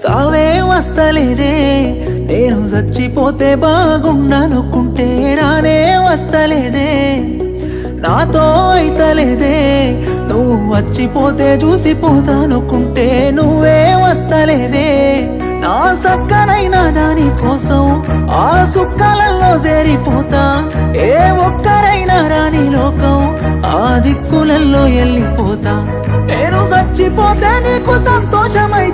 సావే వస్తలేదే. నేను చచ్చిపోతే బాగుండనుకుంటే రానే వస్తలేదే. నాతో అయితలేదే. నువ్వు వచ్చిపోతే చూసిపోతానుకుంటే నువ్వే వస్తలేవే నా సక్కనైనా దాని కోసం ఆ సుక్కలలో చేరిపోతా. ఏ ఒక్కరైనా రాని లోకం ఆ దిక్కులలో వెళ్ళిపోతా నేను చచ్చిపోతే నీకు సంతోషమై